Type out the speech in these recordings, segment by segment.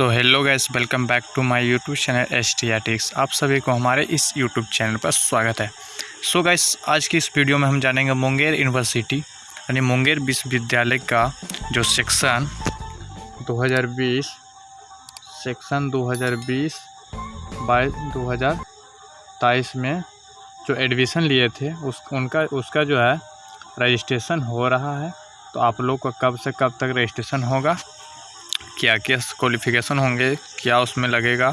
So hello guys welcome back to my YouTube channel S T आप सभी को हमारे इस यूट्यूब चैनल पर स्वागत है। सो so गैस आज की इस वीडियो में हम जानेंगे मुंगेर यूनिवर्सिटी यानी मुंगेर विश्वविद्यालय का जो सेक्शन 2020 सेक्शन 2020 बाईस दो में जो एडमिशन लिए थे, उस, उनका, उसका जो है रजिस्ट्रेशन हो रहा है। तो आप लोग का कब से कब तक रजिस्ट्रेशन होगा? क्या क्या क्वालिफ़िकेशन होंगे, क्या उसमें लगेगा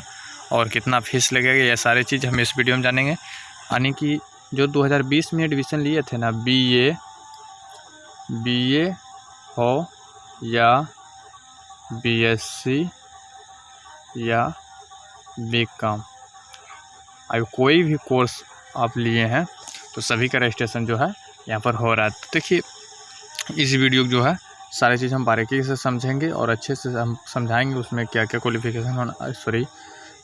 और कितना फ़ीस लगेगा, ये सारी चीज़ हम इस वीडियो में जानेंगे। यानी कि जो 2020 में एडमिशन लिए थे ना बी ए बी ए हो या बी एस सी या बी कॉम अब कोई भी कोर्स आप लिए हैं तो सभी का रजिस्ट्रेशन जो है यहाँ पर हो रहा है। तो देखिए, इस वीडियो जो है सारी चीज़ हम बारीकी से समझेंगे और अच्छे से हम समझाएँगे उसमें क्या क्या क्वालिफ़िकेशन होना सॉरी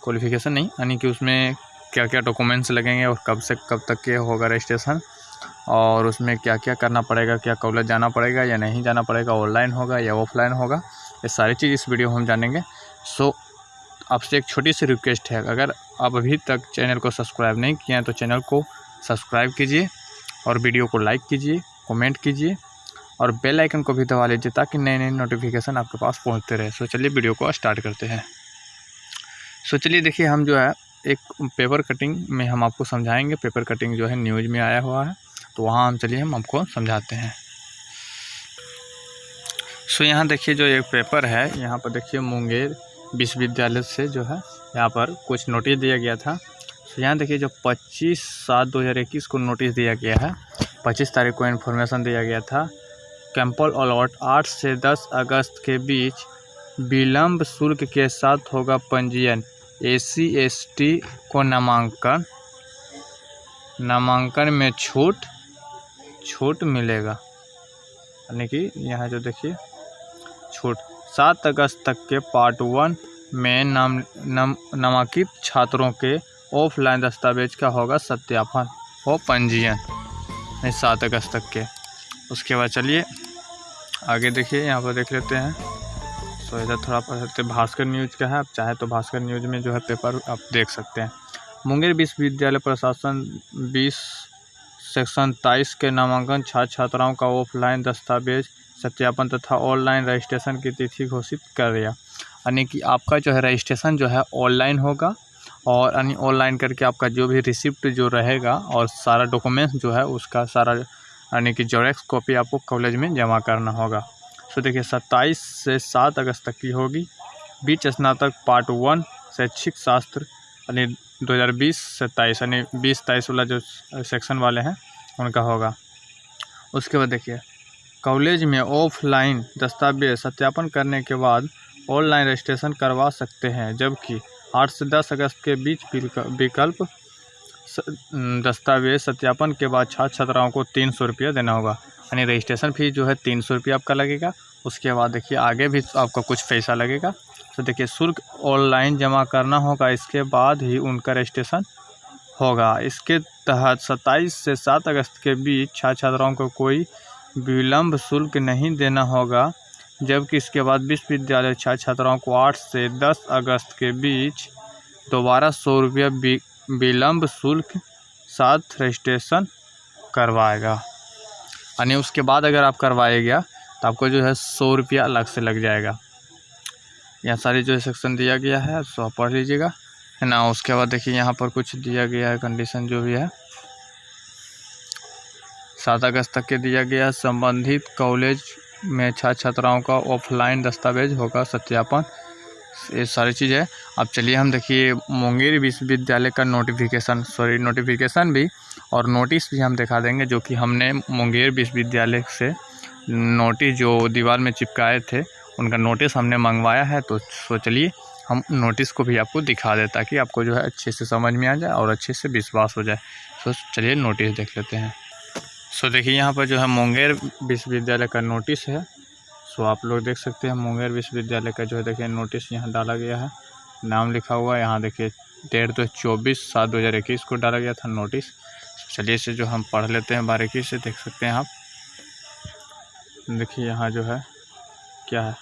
क्वालिफ़िकेशन नहीं, यानी कि उसमें क्या क्या डॉक्यूमेंट्स लगेंगे और कब से कब तक के होगा रजिस्ट्रेशन और उसमें क्या क्या करना पड़ेगा, क्या कॉलेज जाना पड़ेगा या नहीं जाना पड़ेगा ऑनलाइन होगा या ऑफलाइन होगा, ये सारी चीज़ इस वीडियो में हम जानेंगे। सो आपसे एक छोटी सी रिक्वेस्ट है, अगर आप अभी तक चैनल को सब्सक्राइब नहीं किए हैं तो चैनल को सब्सक्राइब कीजिए और वीडियो को लाइक कीजिए कमेंट कीजिए और बेल आइकन को भी दबा लीजिए ताकि नए नए नोटिफिकेशन आपके पास पहुँचते रहे। सो चलिए वीडियो को स्टार्ट करते हैं। सो चलिए देखिए, हम जो है, एक पेपर कटिंग में हम आपको समझाएँगे। पेपर कटिंग जो है न्यूज़ में आया हुआ है। तो वहाँ हम चलिए, हम आपको समझाते हैं। सो यहाँ देखिए जो एक पेपर है, यहाँ पर देखिए मुंगेर विश्वविद्यालय से जो है, यहाँ पर कुछ नोटिस दिया गया था। तो यहाँ देखिए जो 25 सात 2021 को नोटिस दिया गया है। 25 तारीख को इन्फॉर्मेशन दिया गया था। कैंपल अलॉट आठ से दस अगस्त के बीच विलम्ब शुल्क के साथ होगा पंजीयन। एसी एसटी को नामांकन। नामांकन में छूट छूट मिलेगा। यानी कि यहाँ जो देखिए, छूट। सात अगस्त तक के पार्ट वन में नाम, नम, नामांकित छात्रों के ऑफलाइन दस्तावेज़ का होगा सत्यापन और पंजीयन। सात अगस्त तक के। उसके बाद चलिए, आगे देखिए, यहाँ पर देख लेते हैं। सो इधर थोड़ा पढ़ सकते भास्कर न्यूज़ का है, आप चाहे तो भास्कर न्यूज़ में जो है पेपर आप देख सकते हैं। मुंगेर विश्वविद्यालय प्रशासन बीस, सेक्शन तेईस के नामांकन छात्र छात्राओं का ऑफलाइन दस्तावेज़, सत्यापन तथा ऑनलाइन रजिस्ट्रेशन की तिथि घोषित कर दिया। यानी कि आपका जो है रजिस्ट्रेशन जो है ऑनलाइन होगा और यानी ऑनलाइन करके आपका जो भी रिसिप्ट जो रहेगा और सारा डॉक्यूमेंट्स जो है उसका सारा यानी कि जोरेक्स कॉपी आपको कॉलेज में जमा करना होगा। सो देखिए, सत्ताईस से सात अगस्त तक की होगी। बीच स्नातक पार्ट वन शैक्षिक शास्त्र, यानी 2020 से तेईस यानी बीस तेईस वाला जो सेक्शन वाले हैं, उनका होगा। उसके बाद देखिए कॉलेज में ऑफलाइन दस्तावेज़ सत्यापन करने के बाद ऑनलाइन रजिस्ट्रेशन करवा सकते हैं, जबकि आठ से दस अगस्त के बीच विकल्प दस्तावेज़ सत्यापन के बाद छात्र छात्राओं को तीन सौ रुपया देना होगा। यानी रजिस्ट्रेशन फ़ीस जो है तीन सौ रुपया आपका लगेगा। उसके बाद देखिए आगे भी आपका कुछ पैसा लगेगा। तो देखिए शुल्क ऑनलाइन जमा करना होगा। इसके बाद ही उनका रजिस्ट्रेशन होगा। इसके तहत सत्ताईस से सात अगस्त के बीच छात्र छात्राओं को कोई विलम्ब शुल्क नहीं देना होगा। जबकि इसके बाद विश्वविद्यालय छात्र छात्राओं को आठ से दस अगस्त के बीच दोबारा सौ रुपया विलम्ब शुल्क साथ रजिस्ट्रेशन करवाएगा। यानी उसके बाद अगर आप करवाएगा तो आपको जो है सौ रुपया अलग से लग जाएगा। यहाँ सारी जो है सेक्शन दिया गया है, सो आप पढ़ लीजिएगा। है ना, उसके बाद देखिए यहाँ पर कुछ दिया गया है कंडीशन जो भी है। सात अगस्त तक के दिया गया संबंधित कॉलेज में छात्र छात्राओं का ऑफलाइन दस्तावेज़ होगा सत्यापन। ये सारी चीज़ है। अब चलिए हम देखिए, मुंगेर विश्वविद्यालय का नोटिफिकेशन सॉरी नोटिफिकेशन भी और नोटिस भी हम दिखा देंगे, जो कि हमने मुंगेर विश्वविद्यालय से नोटिस जो दीवार में चिपकाए थे, उनका नोटिस हमने मंगवाया है। तो सो चलिए, हम नोटिस को भी आपको दिखा दें ताकि आपको जो है अच्छे से समझ में आ जाए और अच्छे से विश्वास हो जाए। सो चलिए नोटिस देख लेते हैं। सो देखिए, यहाँ पर जो है मुंगेर विश्वविद्यालय का नोटिस है। सो आप लोग देख सकते हैं, मुंगेर विश्वविद्यालय का जो है, देखिए नोटिस यहाँ डाला गया है। नाम लिखा हुआ है, यहाँ देखिए, डेढ़ दो चौबीस सात दो हज़ार इक्कीस को डाला गया था नोटिस चलिए इसे जो हम पढ़ लेते हैं, बारीकी से देख सकते हैं आप। देखिए यहाँ जो है, क्या है?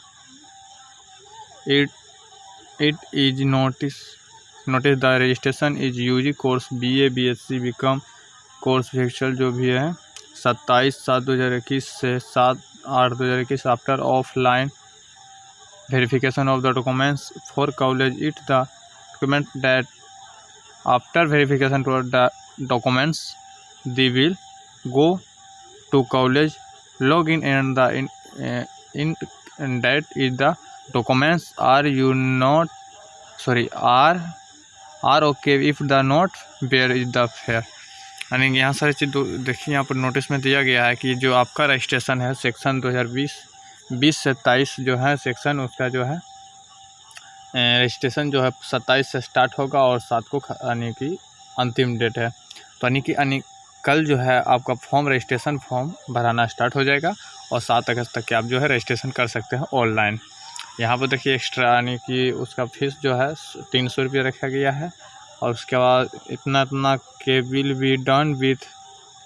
It is notice notice the registration is UG course BA BSc BCom course fixture जो भी है, सत्ताईस सात दो हज़ार इक्कीस से सात आठ दो हज़ार इक्कीस after offline verification of the documents for college it the document that after verification to documents the will go to college log in and the in date is the documents are you not sorry are are okay if the not where is the fair यानी यहाँ सारी चीज़ देखिए, यहाँ पर notice में दिया गया है कि जो आपका रजिस्ट्रेशन है सेक्शन 2020 बीस से तेईस जो है सेक्शन उसका जो है रजिस्ट्रेशन जो है, सत्ताईस से स्टार्ट होगा और सात को यानी कि अंतिम डेट है। तो यानी कि, यानी कल जो है आपका फॉर्म रजिस्ट्रेशन फॉर्म भराना स्टार्ट हो जाएगा और सात अगस्त तक के आप जो है रजिस्ट्रेशन कर सकते हैं ऑनलाइन यहाँ पर देखिए एक्स्ट्रा यानी कि उसका फ़ीस जो है, तीन सौ रुपये रखा गया है और उसके बाद इतना इतना के will be done with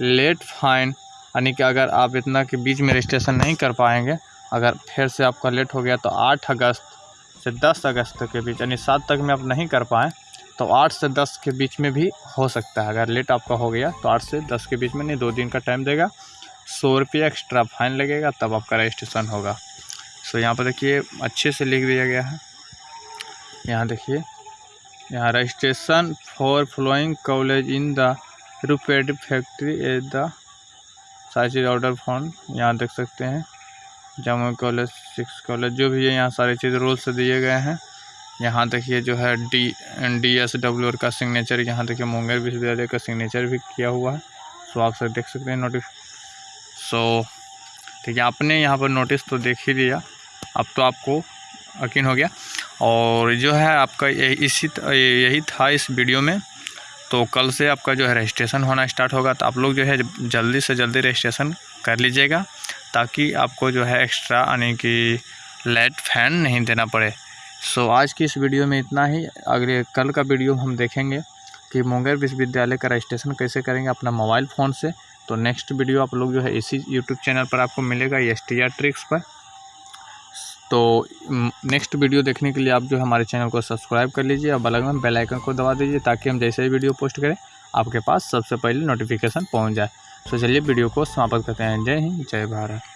late fine यानी कि अगर आप इतना के बीच में रजिस्ट्रेशन नहीं कर पाएँगे, अगर फिर से आपका लेट हो गया तो आठ अगस्त से दस अगस्त के बीच, यानी सात तक में आप नहीं कर पाएँ तो आठ से दस के बीच में भी हो सकता है। अगर लेट आपका हो गया तो आठ से दस के बीच में नहीं, दो दिन का टाइम देगा, सौ रुपये एक्स्ट्रा फाइन लगेगा, तब आपका रजिस्ट्रेशन होगा। सो यहाँ पर देखिए, अच्छे से लिख दिया गया है। यहाँ देखिए यहाँ registration for flowing college in the reputed factory at the सारी ऑर्डर फॉर्म, यहाँ देख सकते हैं। जम्मू कॉलेज, सिक्स कॉलेज, जो भी है, यहाँ सारी चीज़ रूल्स दिए गए हैं। यहाँ देखिए जो है डी डी एस डब्ल्यू का सिग्नेचर यहाँ देखिए मुंगेर विश्वविद्यालय का सिग्नेचर भी किया हुआ है। सो आप सब देख सकते हैं नोटिस सो, ठीक है, आपने यहाँ पर नोटिस तो देख ही लिया। अब तो आपको यकीन हो गया। और जो है आपका इसी यही था इस वीडियो में। तो कल से आपका जो है रजिस्ट्रेशन होना स्टार्ट होगा तो आप लोग जो है जल्दी से जल्दी रजिस्ट्रेशन कर लीजिएगा ताकि आपको जो है एक्स्ट्रा यानी कि लाइट फ़ैन नहीं देना पड़े। सो so, आज की इस वीडियो में इतना ही। अगले कल का वीडियो हम देखेंगे कि मुंगेर विश्वविद्यालय का रजिस्ट्रेशन कैसे करेंगे अपना मोबाइल फ़ोन से। तो नेक्स्ट वीडियो आप लोग जो है इसी यूट्यूब चैनल पर आपको मिलेगा एस टी आर ट्रिक्स पर। तो नेक्स्ट वीडियो देखने के लिए आप जो हमारे चैनल को सब्सक्राइब कर लीजिए और बगल में बेल आइकन को दबा दीजिए ताकि हम जैसे ही वीडियो पोस्ट करें, आपके पास सबसे पहले नोटिफिकेशन पहुँच जाए। तो चलिए वीडियो को समाप्त करते हैं। जय हिंद, जय भारत।